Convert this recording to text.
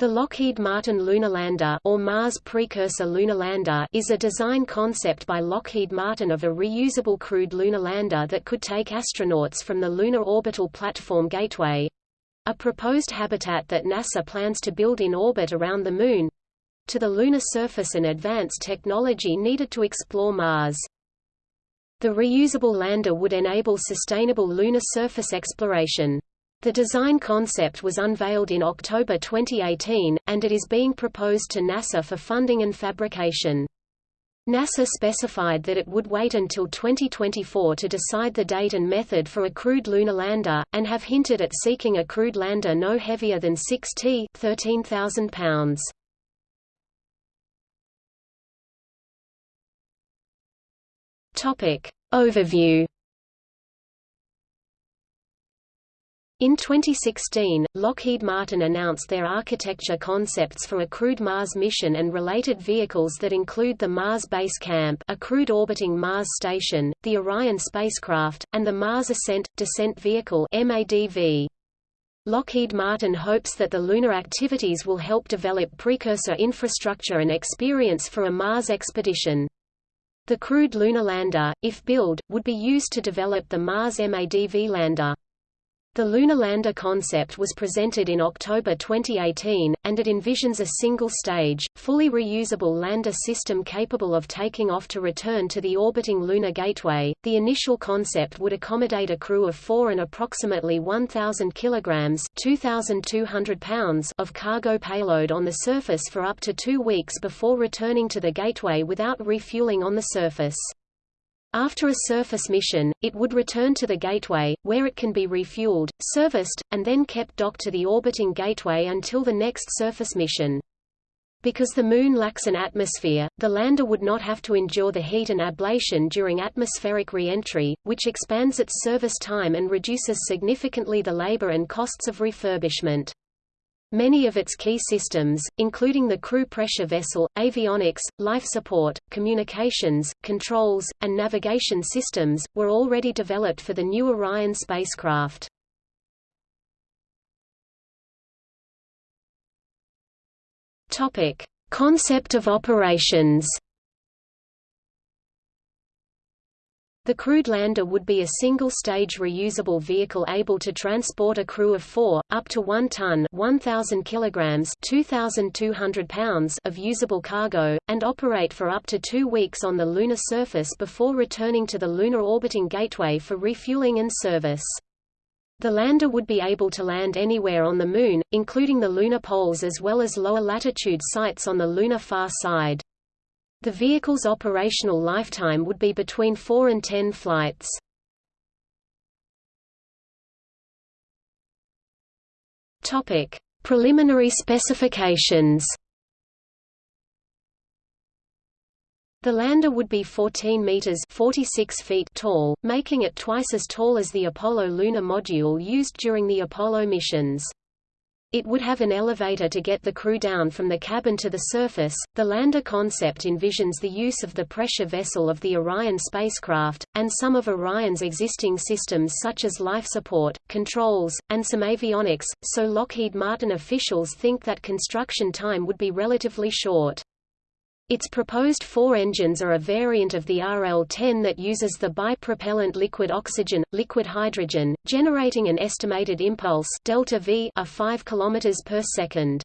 The Lockheed Martin Lunar Lander or Mars Precursor Lunar Lander is a design concept by Lockheed Martin of a reusable crewed lunar lander that could take astronauts from the Lunar Orbital Platform Gateway—a proposed habitat that NASA plans to build in orbit around the Moon—to the lunar surface and advanced technology needed to explore Mars. The reusable lander would enable sustainable lunar surface exploration. The design concept was unveiled in October 2018, and it is being proposed to NASA for funding and fabrication. NASA specified that it would wait until 2024 to decide the date and method for a crewed lunar lander, and have hinted at seeking a crewed lander no heavier than 6 t 13,000 pounds. Overview In 2016, Lockheed Martin announced their architecture concepts for a crewed Mars mission and related vehicles that include the Mars Base Camp a crewed orbiting Mars station, the Orion spacecraft, and the Mars Ascent – Descent Vehicle MADV. Lockheed Martin hopes that the lunar activities will help develop precursor infrastructure and experience for a Mars expedition. The crewed lunar lander, if built, would be used to develop the Mars MADV lander. The lunar lander concept was presented in October 2018, and it envisions a single-stage, fully reusable lander system capable of taking off to return to the orbiting Lunar Gateway. The initial concept would accommodate a crew of four and approximately 1,000 kilograms (2,200 pounds) of cargo payload on the surface for up to two weeks before returning to the Gateway without refueling on the surface. After a surface mission, it would return to the Gateway, where it can be refueled, serviced, and then kept docked to the orbiting Gateway until the next surface mission. Because the Moon lacks an atmosphere, the lander would not have to endure the heat and ablation during atmospheric re-entry, which expands its service time and reduces significantly the labor and costs of refurbishment. Many of its key systems, including the crew pressure vessel, avionics, life support, communications, controls, and navigation systems, were already developed for the new Orion spacecraft. Concept of operations The crewed lander would be a single-stage reusable vehicle able to transport a crew of four, up to one ton 1,000 kilograms 2,200 pounds of usable cargo, and operate for up to two weeks on the lunar surface before returning to the Lunar Orbiting Gateway for refueling and service. The lander would be able to land anywhere on the Moon, including the lunar poles as well as lower latitude sites on the lunar far side. The vehicle's operational lifetime would be between 4 and 10 flights. Topic: Preliminary specifications. The lander would be 14 meters (46 feet) tall, making it twice as tall as the Apollo lunar module used during the Apollo missions. It would have an elevator to get the crew down from the cabin to the surface. The lander concept envisions the use of the pressure vessel of the Orion spacecraft, and some of Orion's existing systems such as life support, controls, and some avionics, so Lockheed Martin officials think that construction time would be relatively short. Its proposed four engines are a variant of the RL-10 that uses the bipropellant liquid oxygen, liquid hydrogen, generating an estimated impulse delta v of 5 km per second.